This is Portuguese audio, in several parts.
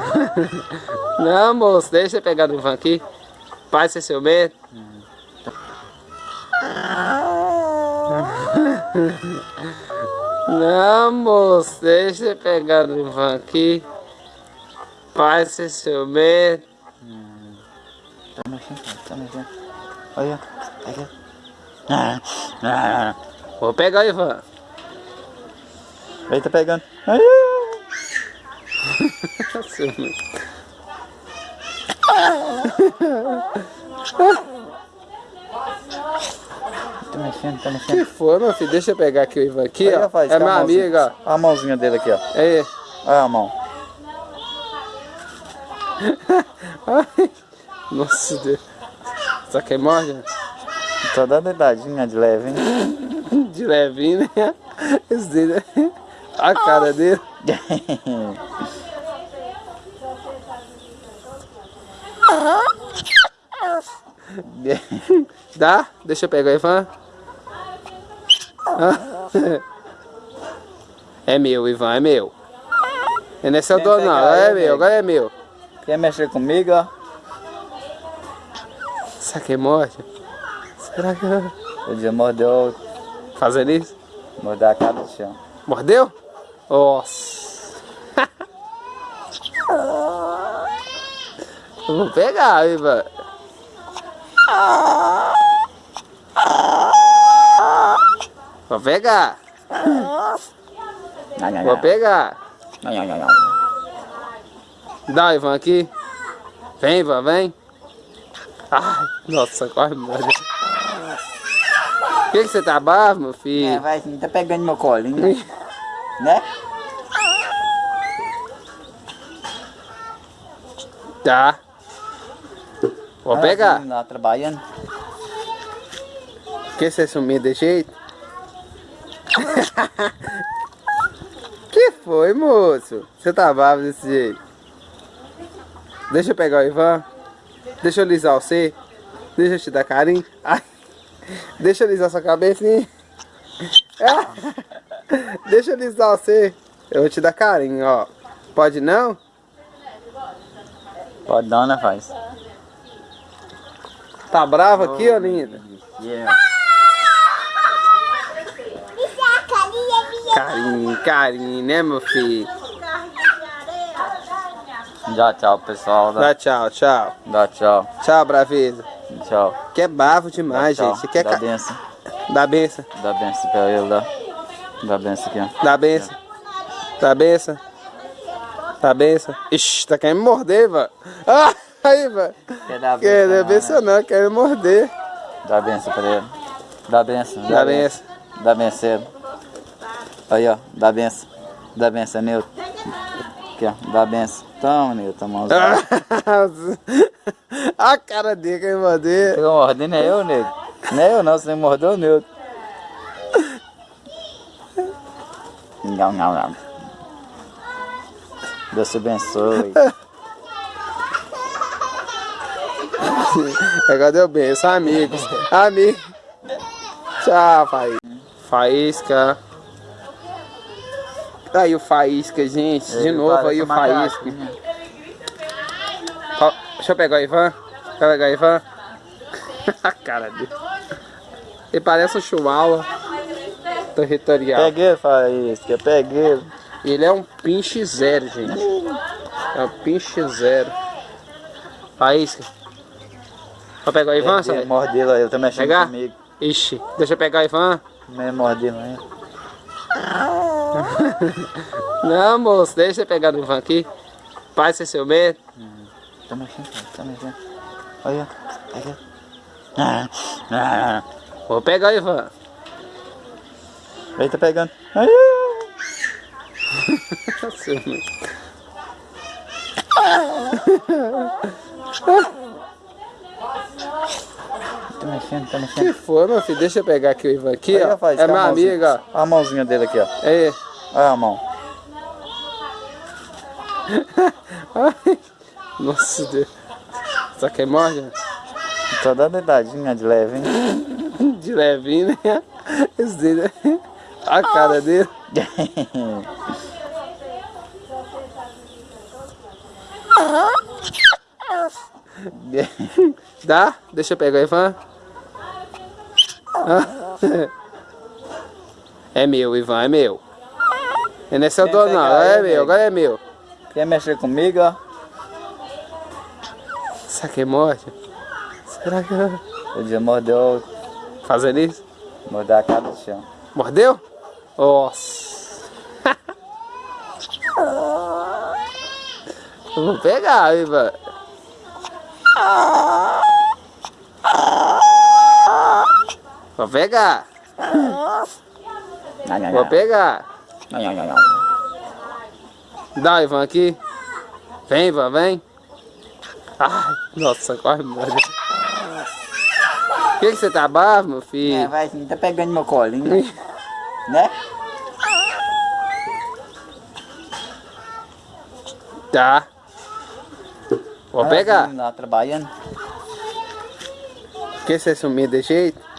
Não, moço, deixa eu pegar no Ivan aqui. Pai, ser seu medo. Não, moço, deixa eu pegar no Ivan aqui. Pai, ser seu medo. Tá mexendo, tá mexendo. Olha, aqui. Ah, ah, Vou pegar o Ivan. Ele tá pegando. Ai, Tá mexendo, Que mexendo. foi, meu filho? Deixa eu pegar aqui o Ivan aqui, Aí, ó. rapaz, É tá a meu mãozinha. amigo, ó. Olha a mãozinha dele aqui, ó. Aí. Olha a mão. Ai. Nossa Deus. Só que morde? né? Só dá dedadinha de leve, hein? De levinho, né? Esse dele. A cara dele. Dá? Deixa eu pegar Ivan. Ah. É meu, Ivan, é meu. Não é seu dono, não. pegar É ele, meu, agora é meu. Quer mexer comigo, ó? Será que morde? Será que. O dia mordeu, Fazendo isso? mordeu a cara do chão. Mordeu? Nossa. Eu vou pegar, Ivan. Vou pegar. Vou pegar. Dá, Ivan, aqui. Vem, Ivan, vem. Ai, nossa, quase morde. Por que, que você tá bravo, meu É, filho? vai, tá pegando meu colinho, né? Tá. Vou Ah, pegar. Lá trabalhando. Que você sumiu de jeito? que foi, moço? Você tá bravo desse jeito? Deixa eu pegar o Ivan. Deixa eu lisar você. Deixa eu te dar carinho. Ai. Deixa eu lisar sua cabecinha. Ah. Deixa eu lisar você. Eu vou te dar carinho, ó. Pode não? Pode dar, né, faz? Tá bravo aqui, ô linda? Yeah. Carinho, carinho, né, meu filho? Dá tchau, pessoal. Dá, Dá tchau, tchau. dá tchau. Tchau, braveza. Tchau. Que é bravo demais, Dá gente. Você quer Dá ca... benção. Dá benção. Dá benção pra ele, dá. Dá benção aqui, ó. Dá benção. Dá benção. Dá benção. Ixi, tá querendo me morder, Ivan. Ah, aí, Ivan. Quer dar Quer benção, dar benção não, quer me morder. Dá benção pra ele. Dá benção. Dá benção. Dá benção. Aí, ó. Dá benção. Dá benção, Nilton. Aqui, ó. Dá benção. Toma, Nilton, mãozinha. A cara dele quer morder. Pegou mordendo, é eu, nego. Não é eu não, você mordeu o Nilton. Não, não, não. Deus te abençoe. Agora deu benção, amigos. Amigos. Tchau, Faísca. Faísca. Aí o Faísca, gente. De Ele novo aí o Faísca. né? Deixa eu pegar o Ivan. Deixa eu pegar o Ivan. A cara dele. Ele parece um chihuahua territorial. Peguei, Faísca, peguei. Ele é um pinche zero, gente. É um pinche zero. Faísca. Vou pegar o Ivan, sabe? Mordeu, ele tá mexendo Pegar? comigo. Ixi, deixa eu pegar o Ivan. Me mordeu, né? Não, moço, deixa eu pegar o Ivan aqui. Pai, ser seu medo. Tá mexendo, tá mexendo. Olha, aqui. Ah, ah, Vou pegar o Ivan. Ele tá pegando. Ai, medo. Tá mexendo, tá Que mexendo. foi, meu filho? Deixa eu pegar aqui o Ivan aqui, Aí, ó. rapaz, É tá meu a mãozinha. amigo, ó. Olha a mãozinha dele aqui, ó. Aí. Olha a mão. Ai. Nossa Deus. Só que morde? Só dá dedadinha de leve, hein? De levinho, né? Esse dele. A cara dele. Dá? Deixa eu pegar o Ivan. Ah. É meu, Ivan, é meu. Não é seu dono não, agora é meu, agora é meu. Quer mexer comigo, ó? Será que é morte? Será que... O dia mordeu... Fazendo isso? Mordeu a cara do chão. Mordeu? Nossa. Eu vou pegar, Ivan. Vou pegar. Vou pegar. Dá, Ivan, aqui. Vem, Ivan, vem. Ai, nossa, corre, meu Deus. que, que você tá bravo, meu filho? É, vai, tá pegando meu colinho. né? Tá. Vou pegar. sim, Lá trabalhando. que você sumiu de jeito?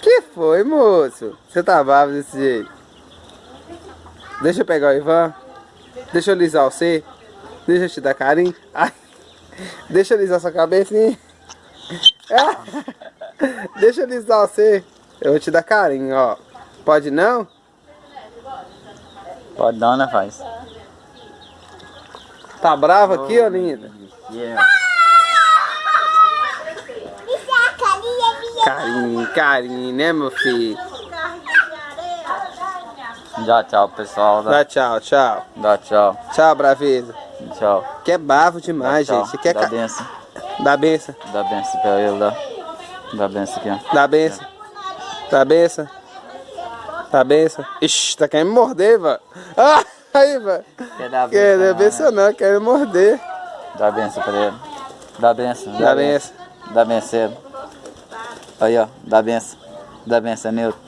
Que foi, moço? Você tá bravo desse jeito? Deixa eu pegar o Ivan. Deixa eu lisar você. Deixa eu te dar carinho. Ai. Deixa eu lisar sua cabecinha. Deixa eu lisar você. Eu vou te dar carinho, ó. Pode não? Pode dar, né, faz? Tá bravo aqui, ô linda? Yeah. Carinho, carinho, né, meu filho? Já tchau, pessoal. Dá, Dá tchau, tchau. dá tchau. Tchau, braveza. Tchau. Que é bravo demais, Dá gente. Você quer Dá ca... benção. Dá benção. Dá benção pra ele, dá. Dá benção aqui, ó. Dá benção. Dá benção. Dá benção. Ixi, tá querendo me morder, velho. Ah, aí, velho. Quer dar Quer benção, dar benção não, quer me morder. Dá benção pra ele. Dá benção. Dá benção. Dá benção. Aí, ó. Dá benção. Dá benção, Nilton.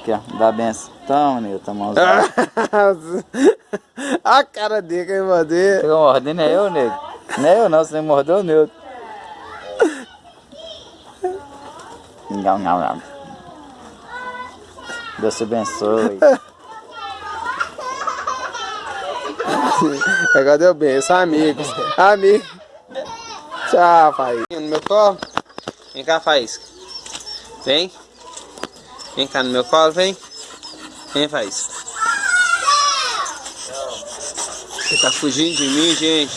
Aqui, ó. Dá benção. Toma, Nilton, mãozinha. a cara dele quer me morder. Pegou mordendo é eu, nego. Não é eu não, você mordeu o Nilton. Não, não, não. Deus te abençoe. Agora deu bem, são amigos. Amigos. Tchau, Faísca. No meu colo. Vem cá, Faísca. Vem. Vem cá no meu colo, vem. Vem, Faísca. Você tá fugindo de mim, gente.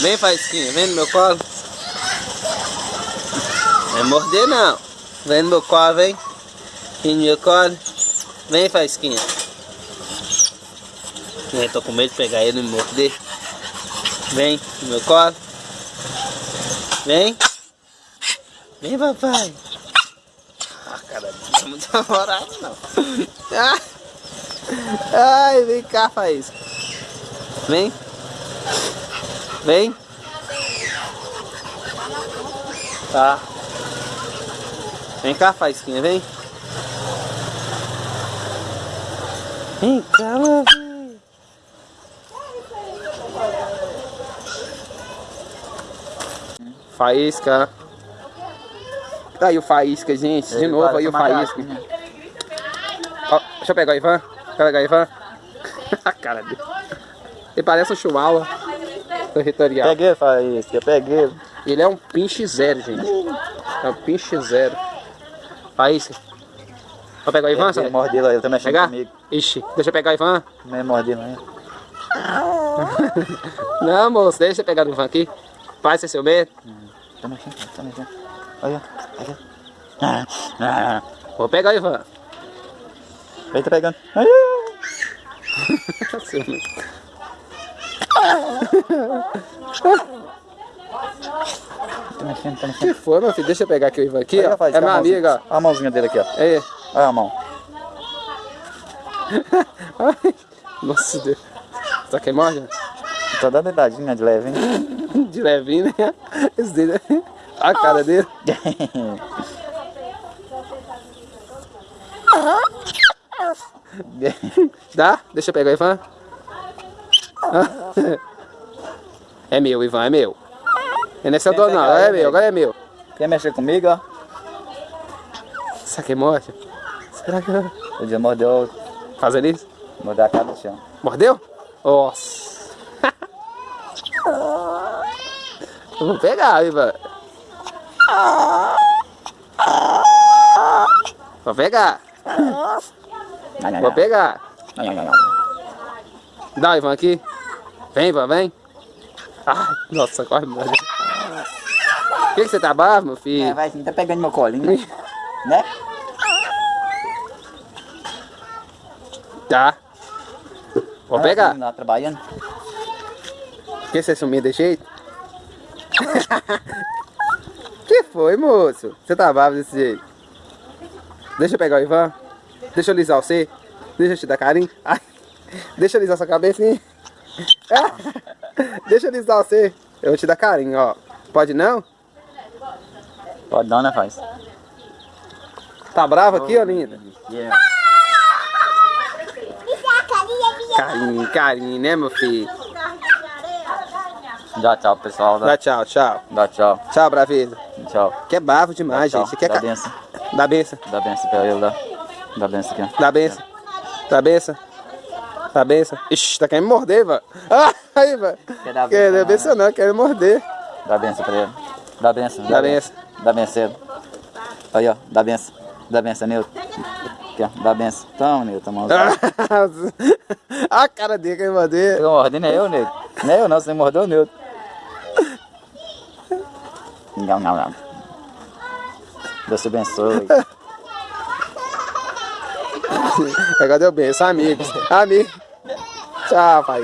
Vem, Faísquinha. Vem no meu colo. Não é morder, não. Vem no meu colo, vem. Vem no meu colo. Vem, Faísquinha. Eu tô com medo de pegar ele e me morder. Vem no meu colo. Vem. Vem, papai. Cara, não é muito namorado, não. Ah. Ai, vem cá, Faísca. Vem. Vem. Tá. Vem cá, Faísquinha, vem. Vem cá, meu filho. Faísca. Aí o Faísca, gente. De novo aí o Faísca. Ó, deixa eu pegar o Ivan. Deixa eu pegar o Ivan. A cara dele. Ele parece um chihuahua territorial. Peguei, Faísca, peguei. Ele é um pinche zero, gente. É um pinche zero. Faísca. Vou pegar o Ivan, sabe? mordi lá, ele tá mexendo Pegar? comigo. Ixi, deixa eu pegar o Ivan. Não é não é? Não, moço, deixa eu pegar o Ivan aqui. Faz seu medo. Tá mexendo, tá mexendo. Olha, olha. Ah, ah. Vou pegar Ivan. Ele tá pegando. Ai, medo. Tá mexendo, tá mexendo. que foi, meu filho? Deixa eu pegar aqui o Ivan aqui, ó. faz, É olha meu a mãozinha. amigo, ó. Olha a mãozinha dele aqui, ó. Aí. Olha a mão. Ai, Nossa Deus. Quem morde? Só dá dedadinha de leve, hein? De levinho, né? Esse dele. A cara dele. Dá? Deixa eu pegar o Ivan. É meu, Ivan, é meu. Não é seu dono, não. Agora é meu, agora é meu. Quer mexer comigo, ó? Será que morde? Será que... O dia mordeu, Fazendo isso? mordeu a cara do chão. Mordeu? Nossa. Vou pegar, Ivan. Vou pegar. Vou pegar. Dá, Ivan, aqui. Vem, Ivan, vem. Ai, nossa, quase morreu. Por que, que você tá bravo, meu É, filho? vai sim, tá pegando meu colinho, né? né? Tá. Vou Ah, pegar. Lá trabalhando. Por que você sumiu desse jeito? que foi, moço? Você tá bravo desse jeito? Deixa eu pegar o Ivan. Deixa eu lisar você. Deixa eu te dar carinho. Ai, deixa eu lisar sua cabecinha. Deixa eu lisar você. Eu vou te dar carinho, ó. Pode não? Pode dar, né, faz? Tá bravo aqui, ó, linda? Yeah. Carinho, carinho, né, meu filho? Dá tchau, pessoal. Dá, Dá tchau, tchau. dá tchau. Tchau, braveza. Tchau. Que é bravo demais, Dá gente. Você quer Dá ca... benção. Dá benção. Dá benção pra ele, dá. Dá benção aqui, ó. Dá benção. Dá benção. Dá benção. Ixi, tá querendo me morder, Ivan. Ah, aí, Ivan. Quer dar Quer benção, dar benção não, quer me morder. Dá benção pra ele. Dá benção. Dá benção. Dá benção. Aí, ó. Dá benção. Dá benção, Nilton. Aqui, ó. Dá benção. Toma, Nilton, mãozinha. a cara dele quer me morder. Pegou mordendo, é eu, Nilton. Não é eu, não. Você mordeu o Nilton. Não, não, não. Deus te abençoe. Agora deu benção, amigos. Amigo. Tchau, pai.